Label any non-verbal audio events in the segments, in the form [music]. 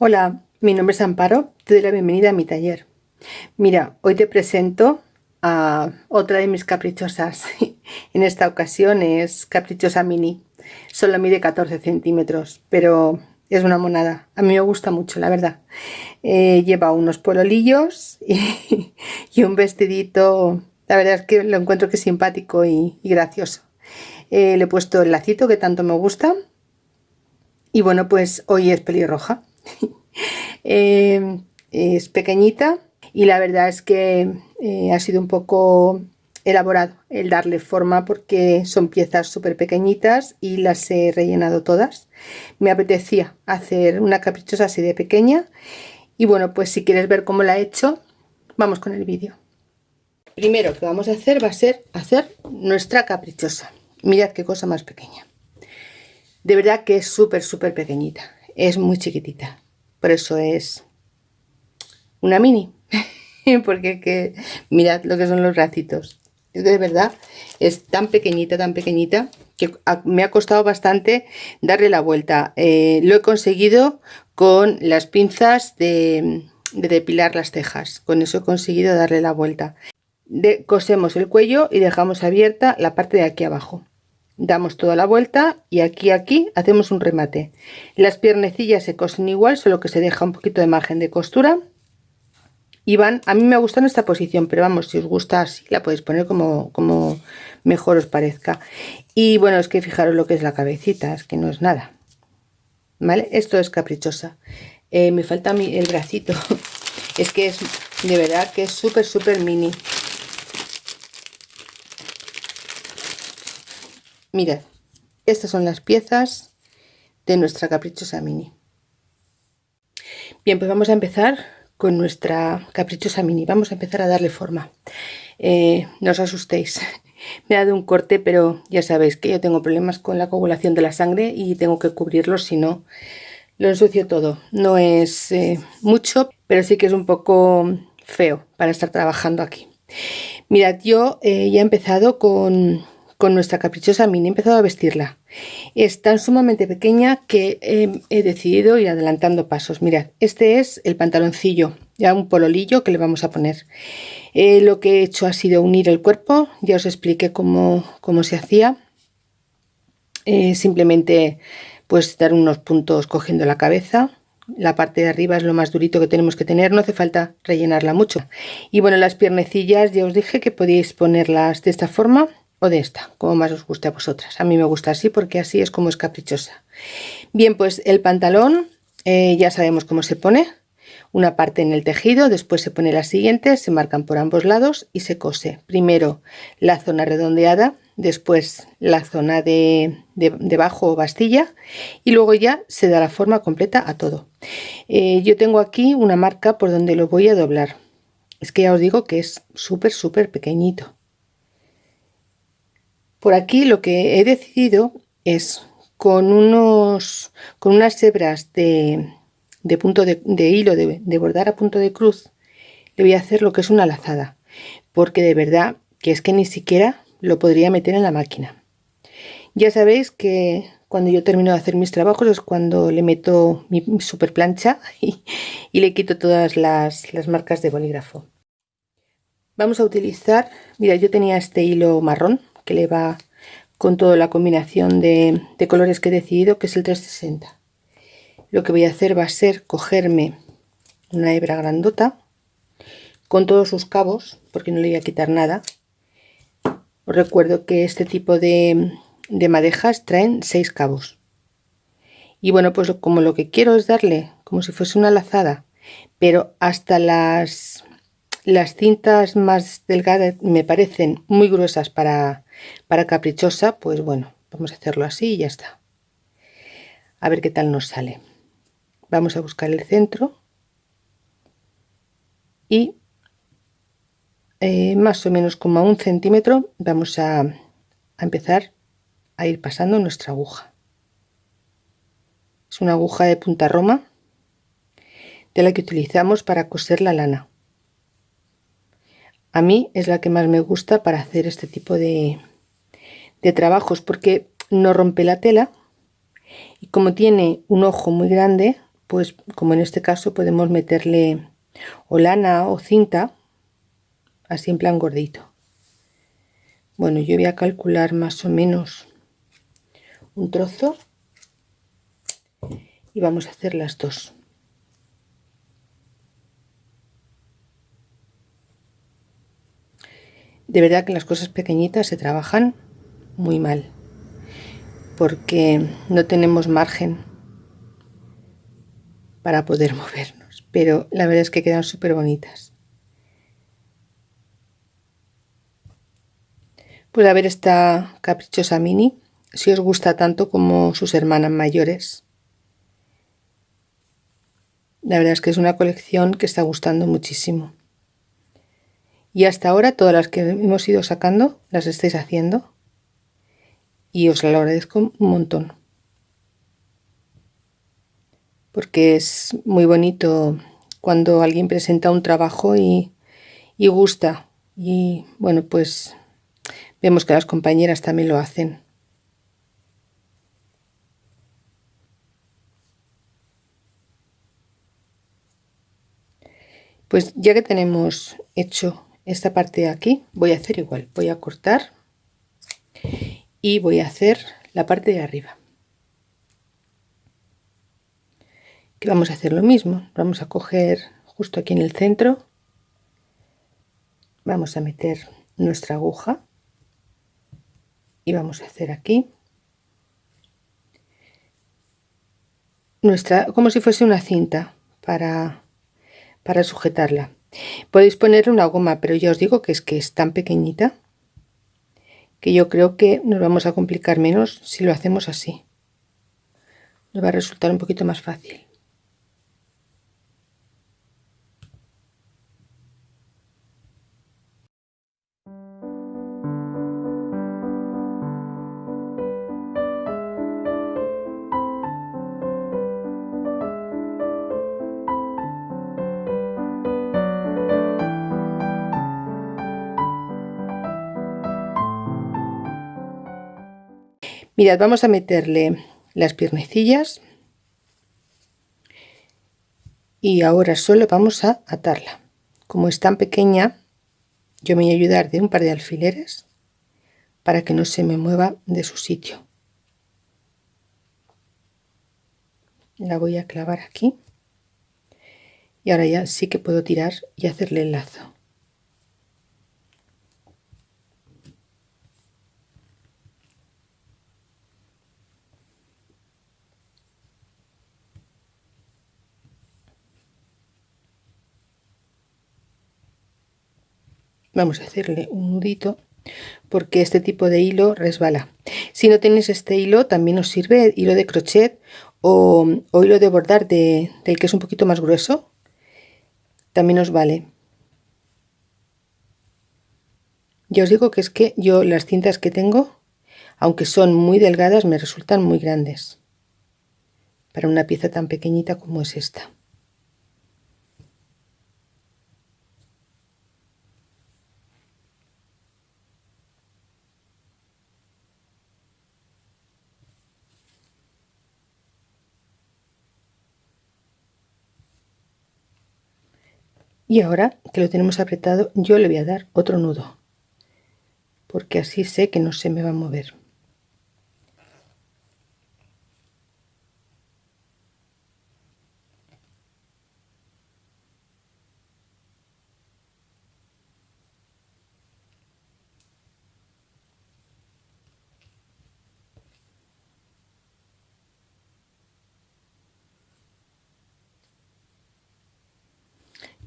Hola, mi nombre es Amparo, te doy la bienvenida a mi taller. Mira, hoy te presento a otra de mis caprichosas. [laughs] en esta ocasión es Caprichosa Mini. Solo mide 14 centímetros, pero es una monada. A mí me gusta mucho, la verdad. Eh, lleva unos pololillos [laughs] y, un vestidito. La verdad es que lo encuentro que es simpático y, gracioso. Eh, le he puesto el lacito que tanto me gusta. Y bueno, pues hoy es pelirroja. [laughs] Eh, es pequeñita y la verdad es que eh, ha sido un poco elaborado el darle forma porque son piezas súper pequeñitas y las he rellenado todas. Me apetecía hacer una caprichosa así de pequeña y bueno, pues si quieres ver cómo la he hecho, vamos con el vídeo. Primero que vamos a hacer va a ser hacer nuestra caprichosa. Mirad qué cosa más pequeña. De verdad que es súper, súper pequeñita. Es muy chiquitita. Por eso es una mini. [laughs] Porque que, mirad lo que son los bracitos. Es de verdad, es tan pequeñita, tan pequeñita, que me ha costado bastante darle la vuelta. Eh, lo he conseguido con las pinzas de, depilar las cejas. Con eso he conseguido darle la vuelta. cosemos el cuello y dejamos abierta la parte de aquí abajo damos toda la vuelta y aquí aquí hacemos un remate. Las piernecillas se cosen igual solo que se deja un poquito de margen de costura. Y van a mí me gusta en esta posición pero vamos si os gusta así la podéis poner como, como mejor os parezca. Y bueno es que fijaros lo que es la cabecita es que no es nada vale esto es caprichosa. Eh, me falta el bracito. [laughs] Es que es de verdad que es súper súper mini Mirad, estas son las piezas de nuestra caprichosa mini. Bien, pues vamos a empezar con nuestra caprichosa mini. Vamos a empezar a darle forma. Eh, no os asustéis. [laughs] Me ha dado un corte, pero ya sabéis que yo tengo problemas con la coagulación de la sangre y tengo que cubrirlo, si no lo ensucio todo. No es eh, mucho, pero sí que es un poco feo para estar trabajando aquí. Mirad, yo eh, ya he empezado con con nuestra caprichosa mini he empezado a vestirla. Es tan sumamente pequeña que he decidido ir adelantando pasos. Mirad este es el pantaloncillo ya un pololillo que le vamos a poner. Eh, lo que he hecho ha sido unir el cuerpo ya os expliqué cómo, cómo se hacía. Eh, simplemente pues dar unos puntos cogiendo la cabeza. La parte de arriba es lo más durito que tenemos que tener, no hace falta rellenarla mucho. Y bueno, las piernecillas ya os dije que podéis ponerlas de esta forma o de esta, como más os guste a vosotras. A mí me gusta así porque así es como es caprichosa. Bien, pues el pantalón eh, ya sabemos cómo se pone. Una parte en el tejido, después se pone la siguiente, se marcan por ambos lados y se cose. Primero la zona redondeada, después la zona de, debajo o bastilla y luego ya se da la forma completa a todo. Eh, yo tengo aquí una marca por donde lo voy a doblar. Es que ya os digo que es súper, súper pequeñito. Por aquí lo que he decidido es con, unos, con unas hebras de, punto de, hilo de, bordar a punto de cruz, le voy a hacer lo que es una lazada, porque de verdad que es que ni siquiera lo podría meter en la máquina. Ya sabéis que cuando yo termino de hacer mis trabajos es cuando le meto mi super plancha [laughs] y, le quito todas las, las marcas de bolígrafo. Vamos a utilizar, mira yo tenía este hilo marrón que le va con toda la combinación de, colores que he decidido, que es el 360. Lo que voy a hacer va a ser cogerme una hebra grandota con todos sus cabos, porque no le voy a quitar nada. Os recuerdo que este tipo de, de madejas traen seis cabos. Y bueno, pues como lo que quiero es darle como si fuese una lazada, pero hasta las las cintas más delgadas me parecen muy gruesas para, para caprichosa, pues bueno, vamos a hacerlo así y ya está. A ver qué tal nos sale. Vamos a buscar el centro y eh, más o menos como a un centímetro vamos a, a empezar a ir pasando nuestra aguja. Es una aguja de punta roma de la que utilizamos para coser la lana. A mí es la que más me gusta para hacer este tipo de, de trabajos porque no rompe la tela y como tiene un ojo muy grande pues como en este caso podemos meterle o lana o cinta así en plan gordito. Bueno yo voy a calcular más o menos un trozo y vamos a hacer las dos de verdad que las cosas pequeñitas se trabajan muy mal porque no tenemos margen para poder [laughs] movernos pero la verdad es que quedan súper bonitas pues a ver esta caprichosa mini si os gusta tanto como sus hermanas mayores. La verdad es que es una colección que está gustando muchísimo y hasta ahora todas las que hemos ido sacando las estáis haciendo. Y os lo agradezco un montón. Porque es muy bonito cuando alguien presenta un trabajo y, y gusta. Y bueno, pues vemos que las compañeras también lo hacen. Pues ya que tenemos hecho esta parte de aquí voy a hacer igual voy a cortar y voy a hacer la parte de arriba. Que vamos a hacer lo mismo vamos a coger justo aquí en el centro vamos a meter nuestra aguja y vamos a hacer aquí nuestra como si fuese una cinta para para sujetarla Podéis poner una goma, pero ya os digo que es que es tan pequeñita que yo creo que nos vamos a complicar menos si lo hacemos así. Nos va a resultar un poquito más fácil. Mirad, vamos a meterle las piernecillas y ahora solo vamos a atarla. Como es tan pequeña, yo me voy a ayudar de un par de alfileres para que no se me mueva de su sitio. La voy a clavar aquí y ahora ya sí que puedo tirar y hacerle el lazo. Vamos a hacerle un nudito porque este tipo de hilo resbala. Si no tenéis este hilo también os sirve hilo de crochet o, hilo de bordar de, del que es un poquito más grueso. También os vale. Ya os digo que es que yo las cintas que tengo aunque son muy delgadas me resultan muy grandes para una pieza tan pequeñita como es esta y ahora que lo tenemos apretado yo le voy a dar otro nudo porque así sé que no se me va a mover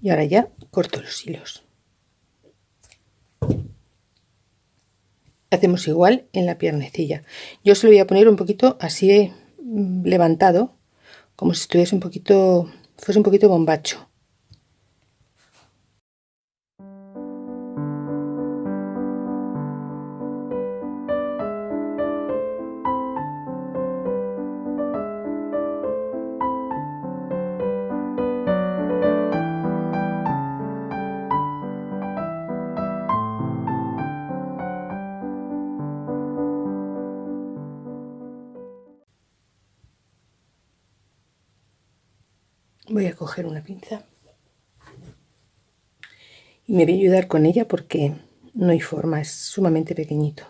y ahora ya corto los hilos. Hacemos igual en la piernecilla. Yo se lo voy a poner un poquito así mm, levantado como si estuviese un poquito fuese un poquito bombacho una pinza y me voy a ayudar con ella porque no hay forma, es sumamente pequeñito.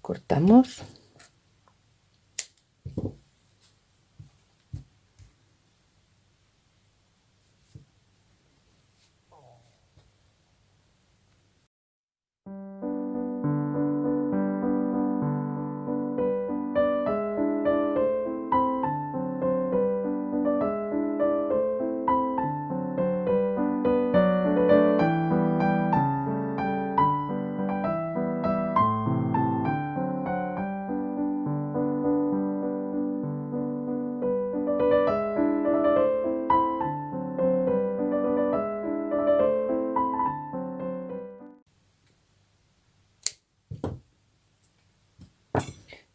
Cortamos.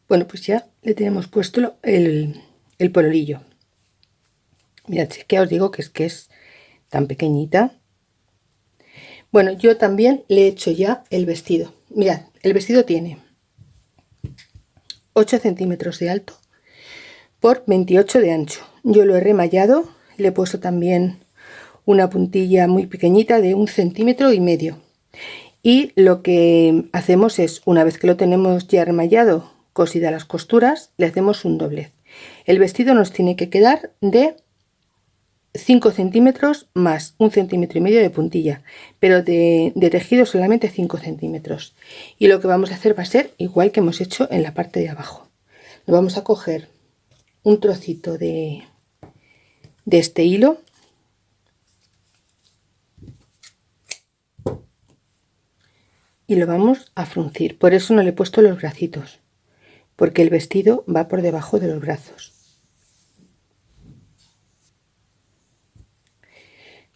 Bueno, pues ya le tenemos puesto el, el pololillo. Mirad, que os digo que es que es tan pequeñita. Bueno, yo también le he hecho ya el vestido. Mirad, el vestido tiene 8 centímetros de alto por 28 de ancho. Yo lo he remallado, le he puesto también una puntilla muy pequeñita de un centímetro y medio. Y lo que hacemos es, una vez que lo tenemos ya remallado cosida las costuras le hacemos un doblez. El vestido nos tiene que quedar de 5 centímetros más un centímetro y medio de puntilla pero de, tejido solamente 5 centímetros. Y lo que vamos a hacer va a ser igual que hemos hecho en la parte de abajo. Vamos a coger un trocito de, de este hilo. Y lo vamos a fruncir. Por eso no le he puesto los bracitos porque el vestido va por debajo de los brazos.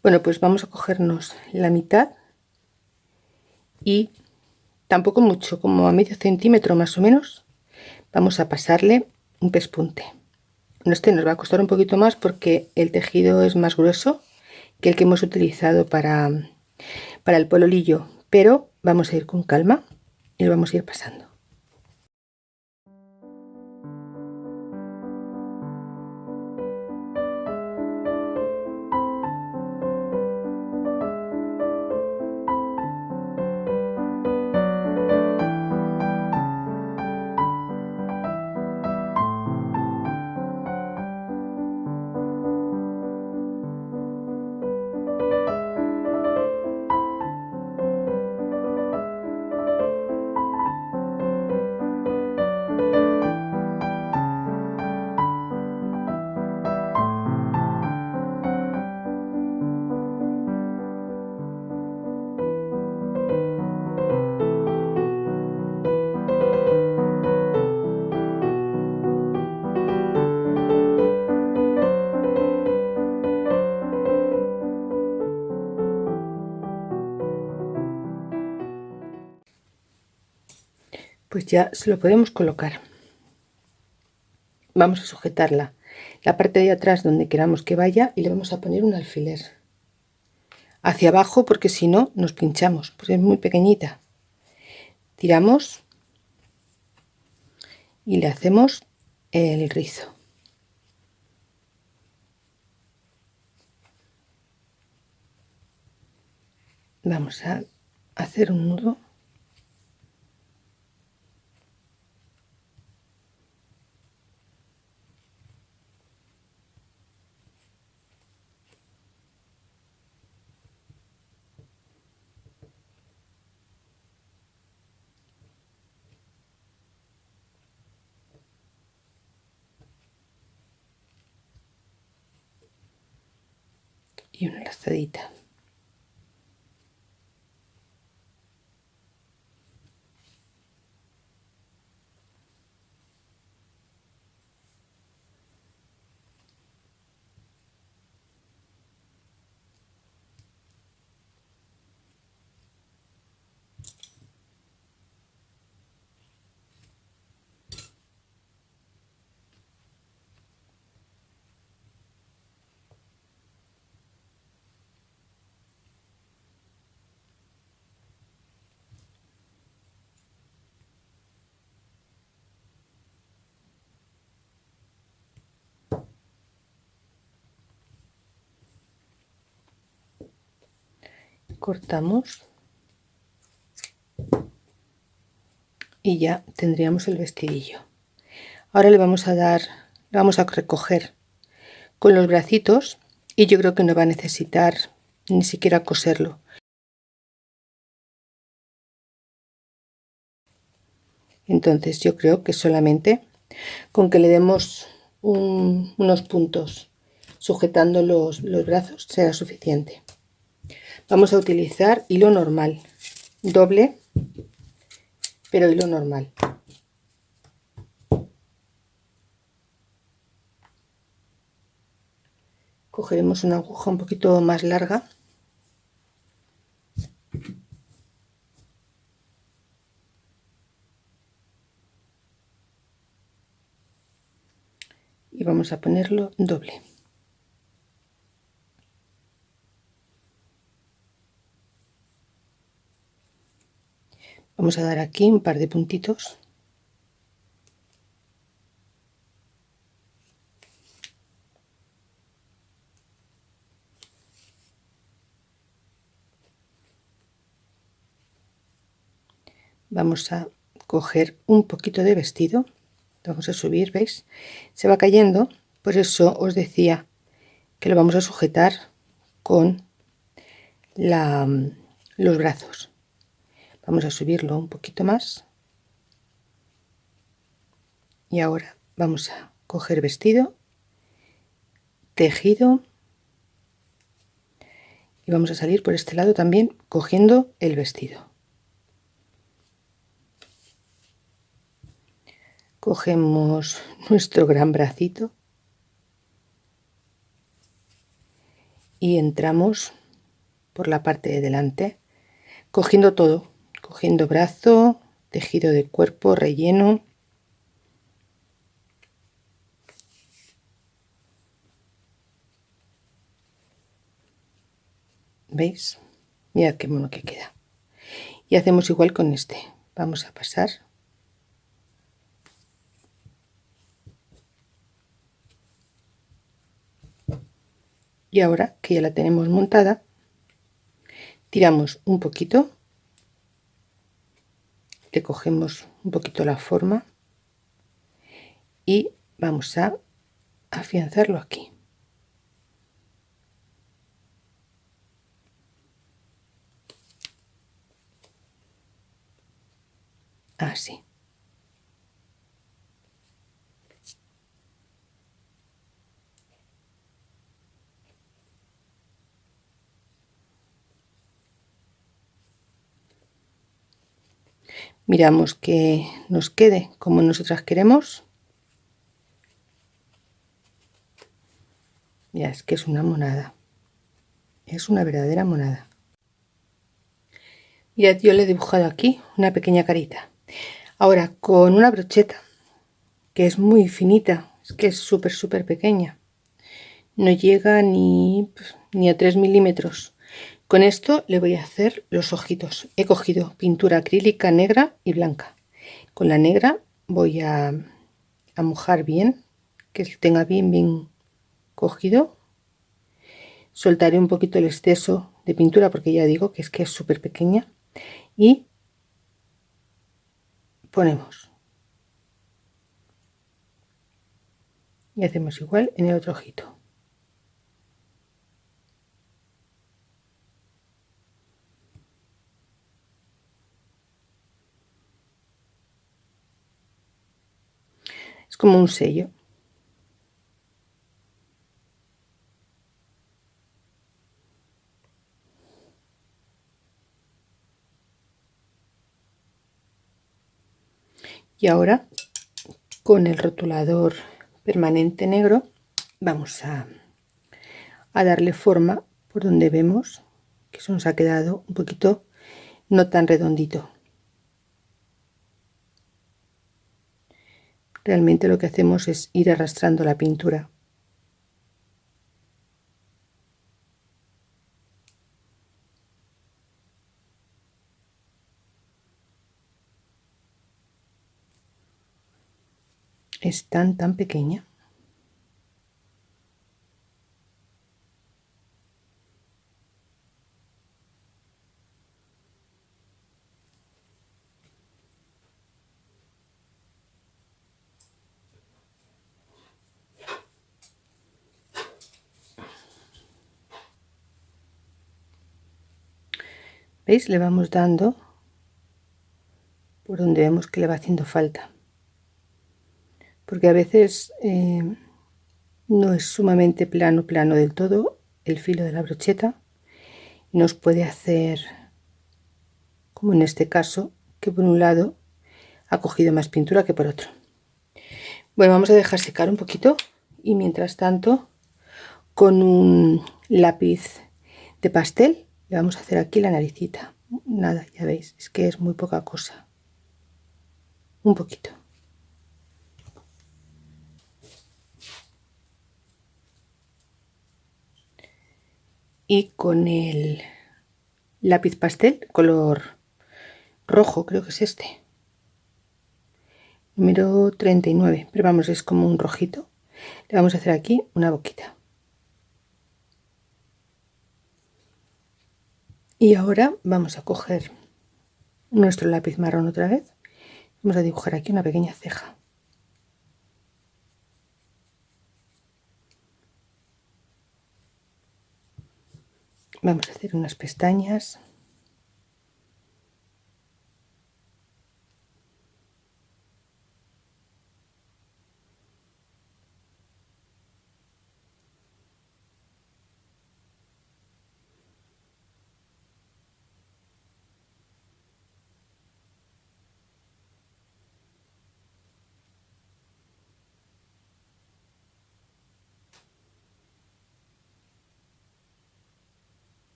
Bueno, pues vamos a cogernos la mitad y tampoco mucho, como a medio centímetro más o menos, vamos a pasarle un pespunte. Este nos va a costar un poquito más porque el tejido es más grueso que el que hemos utilizado para, para el pololillo, pero vamos a ir con calma y lo vamos a ir pasando. Ya se lo podemos colocar. Vamos a sujetarla. La parte de atrás donde queramos que vaya y le vamos a poner un alfiler. Hacia abajo porque si no nos pinchamos porque es muy pequeñita. Tiramos y le hacemos el rizo. Vamos a hacer un nudo y una lazadita cortamos y ya tendríamos el vestidillo. Ahora le vamos a dar vamos a recoger con los bracitos y yo creo que no va a necesitar ni siquiera coserlo. Entonces yo creo que solamente con que le demos unos puntos sujetando los, los brazos será suficiente vamos a utilizar hilo normal doble pero hilo normal. Cogeremos una aguja un poquito más larga. Y vamos a ponerlo doble vamos a dar aquí un par de puntitos. Vamos a coger un poquito de vestido. Vamos a subir veis se va cayendo. Por eso os decía que lo vamos a sujetar con los brazos vamos a subirlo un poquito más. Y ahora vamos a coger vestido tejido y vamos a salir por este lado también cogiendo el vestido. Cogemos [laughs] nuestro gran bracito y entramos por la parte de delante cogiendo todo cogiendo brazo, tejido de cuerpo, relleno. ¿Veis? Mirad qué mono que queda. Y hacemos igual con este. Vamos a pasar. Y ahora que ya la tenemos montada, tiramos un poquito le cogemos un poquito la forma y vamos a afianzarlo aquí. Así miramos que nos quede como nosotras queremos. Ya es que es una monada. Es una verdadera monada. Mirad yo le he dibujado aquí una pequeña carita. Ahora con una brocheta que es muy finita es que es súper súper pequeña. No llega ni, ni a 3 milímetros con esto le voy a hacer los ojitos. He cogido pintura acrílica negra y blanca. Con la negra voy a, a mojar bien, que tenga bien bien cogido. Soltaré un poquito el exceso de pintura porque ya digo que es que es súper pequeña. Y ponemos. Y hacemos igual en el otro ojito. Es como un sello. Y ahora con el rotulador permanente negro vamos a, a darle forma por donde vemos que se nos ha quedado un poquito no tan redondito realmente lo que hacemos es ir arrastrando la pintura. Es tan tan pequeña veis le vamos dando por donde vemos que le va haciendo falta. Porque a veces eh, no es sumamente plano plano del todo el filo de la brocheta nos puede hacer como en este caso que por un lado ha cogido más pintura que por otro. Bueno vamos a dejar secar un poquito y mientras tanto con un lápiz de pastel le vamos a hacer aquí la naricita. Nada ya veis es que es muy poca cosa. Un poquito. Y con el lápiz pastel color rojo creo que es este. Número 39 pero vamos es como un rojito. Le vamos a hacer aquí una boquita y ahora vamos a coger nuestro lápiz marrón otra vez. Vamos a dibujar aquí una pequeña ceja. Vamos a hacer unas pestañas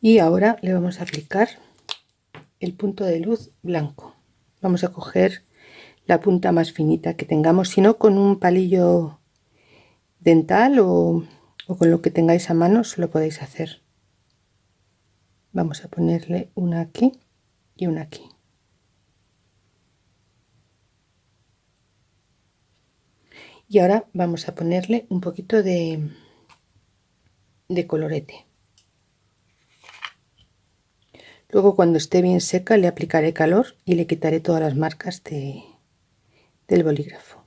y ahora le vamos a aplicar el punto de luz blanco. Vamos a coger la punta más finita que tengamos si no con un palillo dental o, con lo que tengáis a mano se lo podéis hacer. Vamos a ponerle una aquí y una aquí. Y ahora vamos a ponerle un poquito de, de colorete Luego cuando esté bien seca le aplicaré calor y le quitaré todas las marcas de, del bolígrafo.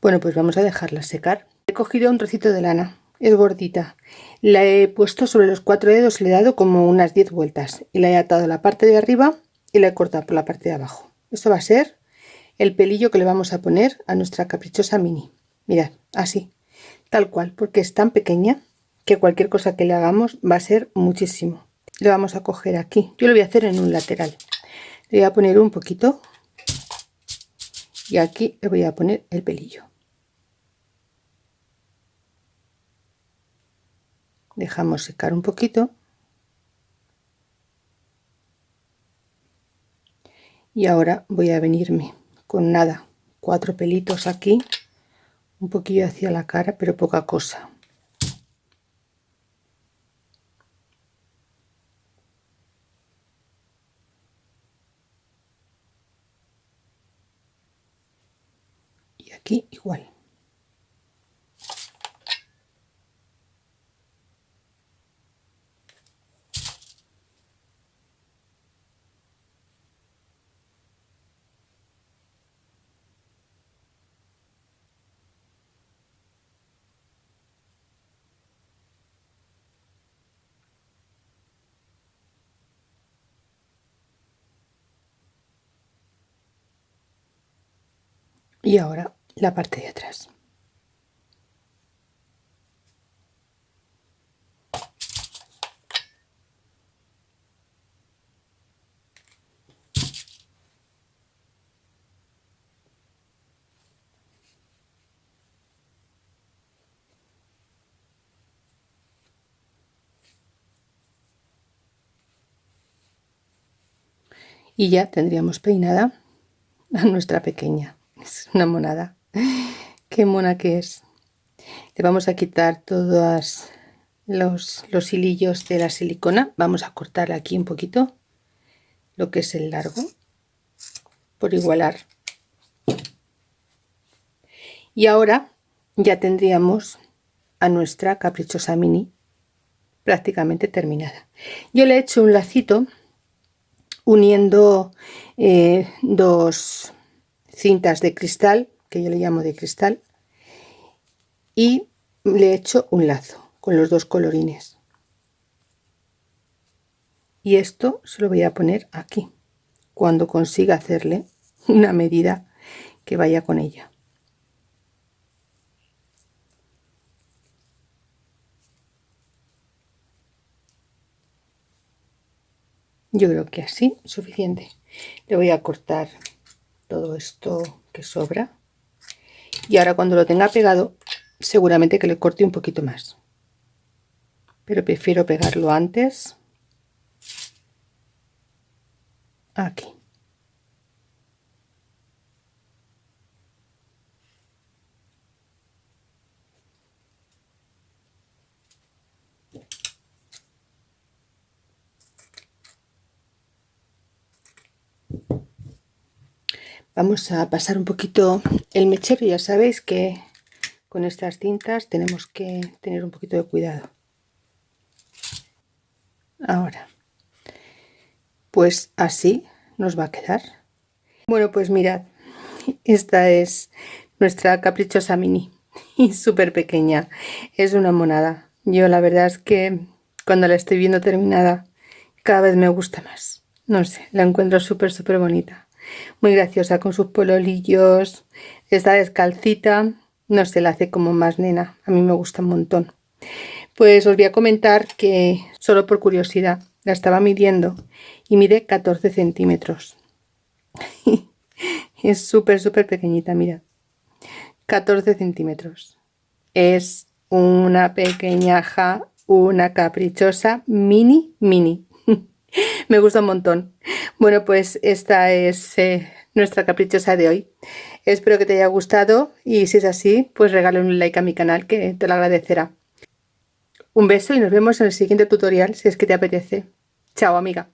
Bueno, pues vamos a dejarla secar. He cogido un trocito de lana, es gordita. La he puesto sobre los cuatro dedos, le he dado como unas 10 vueltas y la he atado a la parte de arriba y la he cortado por la parte de abajo. Esto va a ser el pelillo que le vamos a poner a nuestra caprichosa mini. Mirad, así, tal cual, porque es tan pequeña que cualquier cosa que le hagamos va a ser muchísimo. Le vamos a coger aquí. Yo lo voy a hacer en un lateral. Le voy a poner un poquito y aquí le voy a poner el pelillo. Dejamos secar un poquito. Y ahora voy a venirme con nada cuatro pelitos aquí un poquillo hacia la cara pero poca cosa. Y aquí igual y ahora la parte de atrás. Y ya tendríamos peinada a nuestra pequeña es una monada. Qué mona que es. Le vamos a quitar todas los, los hilillos de la silicona. Vamos a cortar aquí un poquito lo que es el largo por igualar. Y ahora ya tendríamos a nuestra caprichosa mini prácticamente terminada. Yo le he hecho un lacito uniendo eh, dos cintas de cristal que yo le llamo de cristal y le he hecho un lazo con los dos colorines. Y esto se lo voy a poner aquí cuando consiga hacerle una medida que vaya con ella. Yo creo que así suficiente. Le voy a cortar todo esto que sobra. Y ahora cuando lo tenga pegado seguramente que le corte un poquito más. Pero prefiero pegarlo antes. Aquí vamos a pasar un poquito el mechero ya sabéis que con estas cintas tenemos que tener un poquito de cuidado. Ahora pues así nos va a quedar. Bueno pues mirad esta es nuestra caprichosa mini y [laughs] súper pequeña. Es una monada. Yo la verdad es que cuando la estoy viendo terminada cada vez me gusta más. No sé la encuentro súper súper bonita muy graciosa con sus pololillos está descalcita no se la hace como más nena a mí me gusta un montón. Pues os voy a comentar que solo por curiosidad la estaba midiendo y mide 14 centímetros. [laughs] Es súper súper pequeñita mira. 14 centímetros. Es una pequeñaja una caprichosa mini mini me gusta un montón. Bueno pues esta es eh, nuestra caprichosa de hoy. Espero que te haya gustado y si es así pues regale un like a mi canal que te lo agradecerá. Un beso y nos vemos en el siguiente tutorial si es que te apetece. Chao amiga